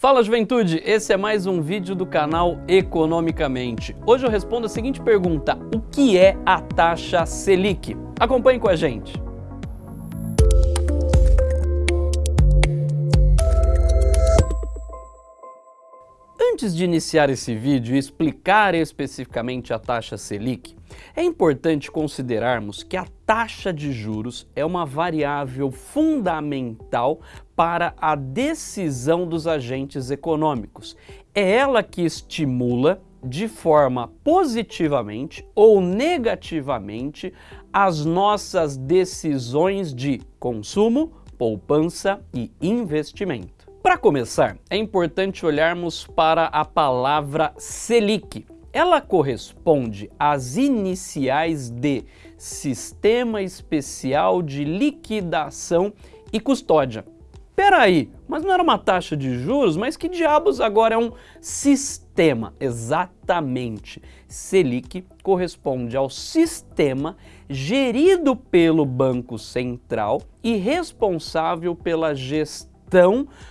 Fala juventude, esse é mais um vídeo do canal Economicamente. Hoje eu respondo a seguinte pergunta, o que é a taxa Selic? Acompanhe com a gente. Antes de iniciar esse vídeo e explicar especificamente a taxa Selic, é importante considerarmos que a taxa de juros é uma variável fundamental para a decisão dos agentes econômicos. É ela que estimula de forma positivamente ou negativamente as nossas decisões de consumo, poupança e investimento. Para começar, é importante olharmos para a palavra Selic, ela corresponde às iniciais de Sistema Especial de Liquidação e Custódia. Peraí, mas não era uma taxa de juros? Mas que diabos agora é um sistema? Exatamente. Selic corresponde ao sistema gerido pelo Banco Central e responsável pela gestão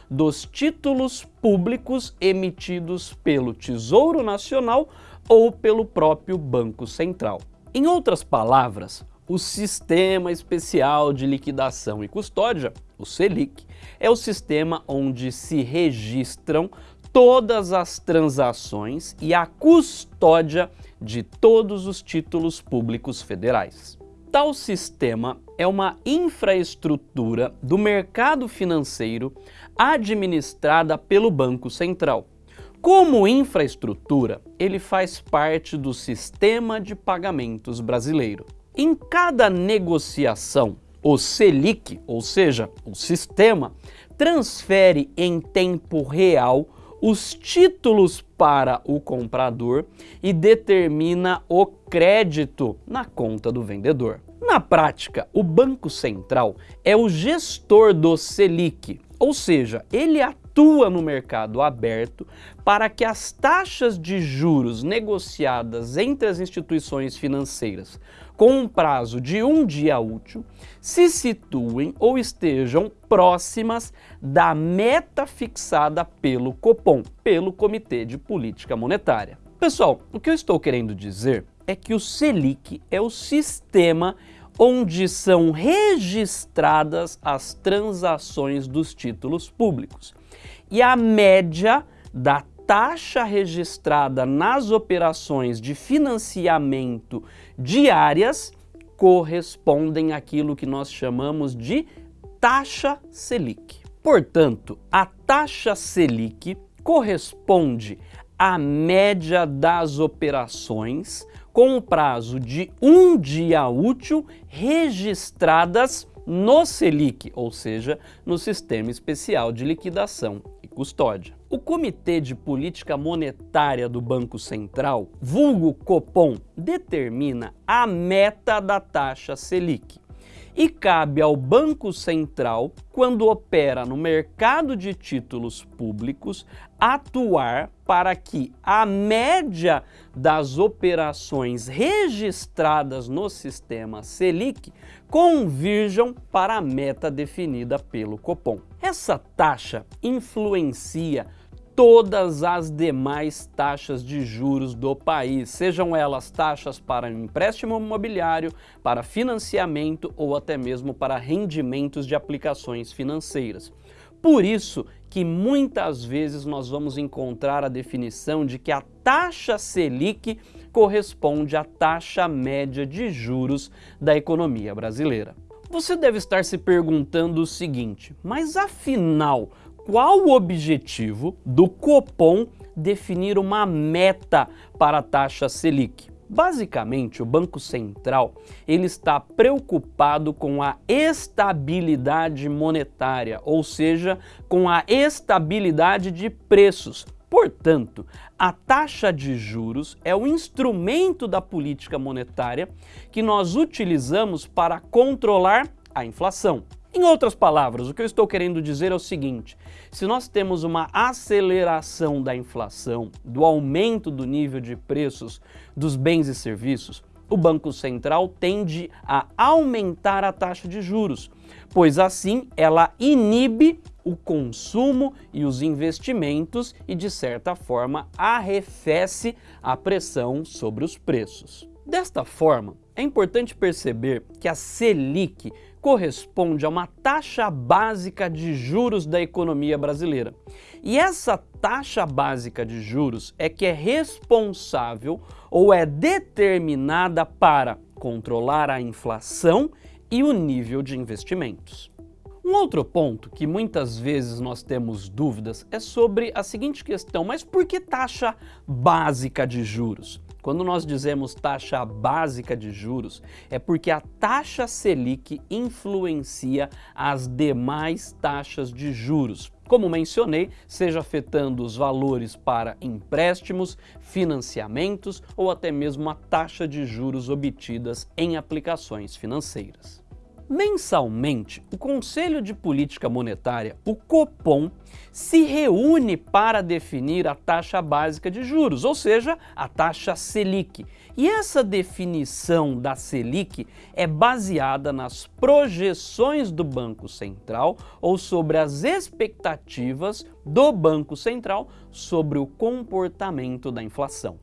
dos títulos públicos emitidos pelo Tesouro Nacional ou pelo próprio Banco Central. Em outras palavras, o Sistema Especial de Liquidação e Custódia, o SELIC, é o sistema onde se registram todas as transações e a custódia de todos os títulos públicos federais. Tal sistema é uma infraestrutura do mercado financeiro administrada pelo Banco Central. Como infraestrutura, ele faz parte do sistema de pagamentos brasileiro. Em cada negociação, o Selic, ou seja, o sistema, transfere em tempo real os títulos para o comprador e determina o crédito na conta do vendedor. Na prática, o Banco Central é o gestor do Selic, ou seja, ele atua no mercado aberto para que as taxas de juros negociadas entre as instituições financeiras com um prazo de um dia útil se situem ou estejam próximas da meta fixada pelo Copom, pelo Comitê de Política Monetária. Pessoal, o que eu estou querendo dizer é que o Selic é o sistema onde são registradas as transações dos títulos públicos. E a média da taxa registrada nas operações de financiamento diárias correspondem àquilo que nós chamamos de taxa Selic. Portanto, a taxa Selic corresponde à média das operações com um prazo de um dia útil registradas no Selic, ou seja, no Sistema Especial de Liquidação Custódia. O Comitê de Política Monetária do Banco Central, vulgo Copom, determina a meta da taxa Selic e cabe ao Banco Central, quando opera no mercado de títulos públicos, atuar para que a média das operações registradas no sistema Selic convirjam para a meta definida pelo Copom. Essa taxa influencia todas as demais taxas de juros do país, sejam elas taxas para empréstimo imobiliário, para financiamento ou até mesmo para rendimentos de aplicações financeiras. Por isso que muitas vezes nós vamos encontrar a definição de que a taxa Selic corresponde à taxa média de juros da economia brasileira. Você deve estar se perguntando o seguinte, mas afinal, qual o objetivo do Copom definir uma meta para a taxa Selic? Basicamente, o Banco Central ele está preocupado com a estabilidade monetária, ou seja, com a estabilidade de preços. Portanto, a taxa de juros é o instrumento da política monetária que nós utilizamos para controlar a inflação. Em outras palavras, o que eu estou querendo dizer é o seguinte, se nós temos uma aceleração da inflação, do aumento do nível de preços dos bens e serviços, o Banco Central tende a aumentar a taxa de juros, pois assim ela inibe o consumo e os investimentos e, de certa forma, arrefece a pressão sobre os preços. Desta forma, é importante perceber que a Selic corresponde a uma taxa básica de juros da economia brasileira. E essa taxa básica de juros é que é responsável ou é determinada para controlar a inflação e o nível de investimentos. Um outro ponto que muitas vezes nós temos dúvidas é sobre a seguinte questão, mas por que taxa básica de juros? Quando nós dizemos taxa básica de juros, é porque a taxa Selic influencia as demais taxas de juros. Como mencionei, seja afetando os valores para empréstimos, financiamentos ou até mesmo a taxa de juros obtidas em aplicações financeiras. Mensalmente, o Conselho de Política Monetária, o Copom, se reúne para definir a taxa básica de juros, ou seja, a taxa Selic. E essa definição da Selic é baseada nas projeções do Banco Central ou sobre as expectativas do Banco Central sobre o comportamento da inflação.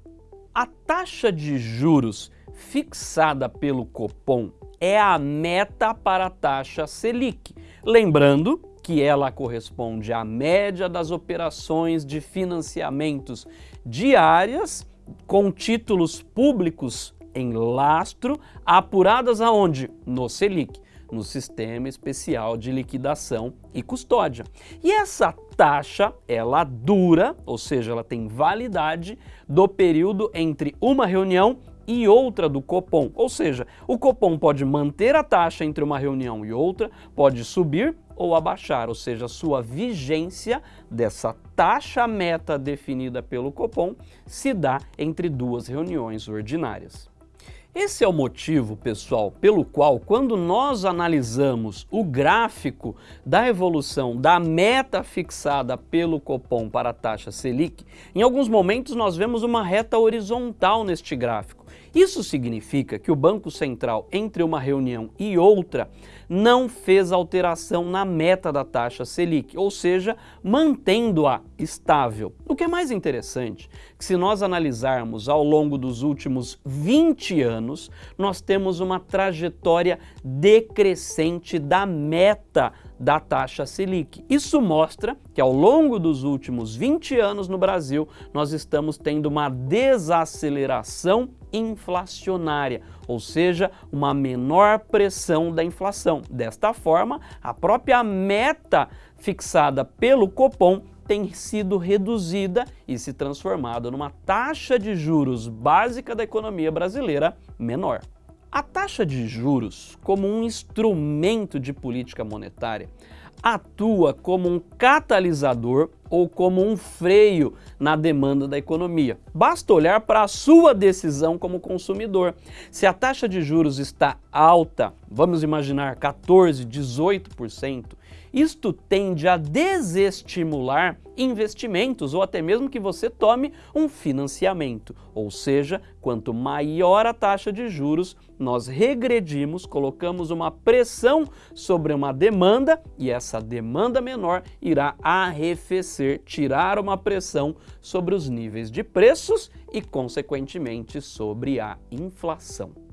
A taxa de juros fixada pelo Copom é a meta para a taxa Selic. Lembrando que ela corresponde à média das operações de financiamentos diárias com títulos públicos em lastro, apuradas aonde? No Selic, no Sistema Especial de Liquidação e Custódia. E essa taxa, ela dura, ou seja, ela tem validade do período entre uma reunião e outra do Copom. Ou seja, o Copom pode manter a taxa entre uma reunião e outra, pode subir ou abaixar, ou seja, sua vigência dessa taxa meta definida pelo Copom se dá entre duas reuniões ordinárias. Esse é o motivo, pessoal, pelo qual quando nós analisamos o gráfico da evolução da meta fixada pelo Copom para a taxa Selic, em alguns momentos nós vemos uma reta horizontal neste gráfico. Isso significa que o Banco Central, entre uma reunião e outra, não fez alteração na meta da taxa Selic, ou seja, mantendo-a estável. O que é mais interessante, que se nós analisarmos ao longo dos últimos 20 anos, nós temos uma trajetória decrescente da meta da taxa Selic. Isso mostra que ao longo dos últimos 20 anos no Brasil, nós estamos tendo uma desaceleração inflacionária, ou seja, uma menor pressão da inflação. Desta forma, a própria meta fixada pelo Copom tem sido reduzida e se transformado numa taxa de juros básica da economia brasileira menor. A taxa de juros, como um instrumento de política monetária, atua como um catalisador ou como um freio na demanda da economia. Basta olhar para a sua decisão como consumidor. Se a taxa de juros está alta, vamos imaginar 14, 18%, isto tende a desestimular investimentos ou até mesmo que você tome um financiamento. Ou seja, quanto maior a taxa de juros, nós regredimos, colocamos uma pressão sobre uma demanda e essa demanda menor irá arrefecer, tirar uma pressão sobre os níveis de preços e, consequentemente, sobre a inflação.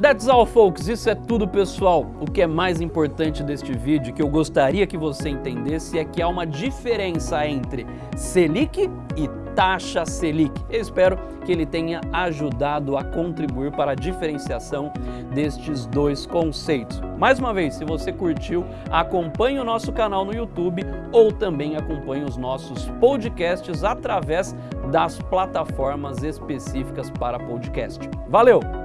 That's all folks, isso é tudo pessoal. O que é mais importante deste vídeo, que eu gostaria que você entendesse, é que há uma diferença entre Selic e taxa Selic. Eu espero que ele tenha ajudado a contribuir para a diferenciação destes dois conceitos. Mais uma vez, se você curtiu, acompanhe o nosso canal no YouTube ou também acompanhe os nossos podcasts através das plataformas específicas para podcast. Valeu!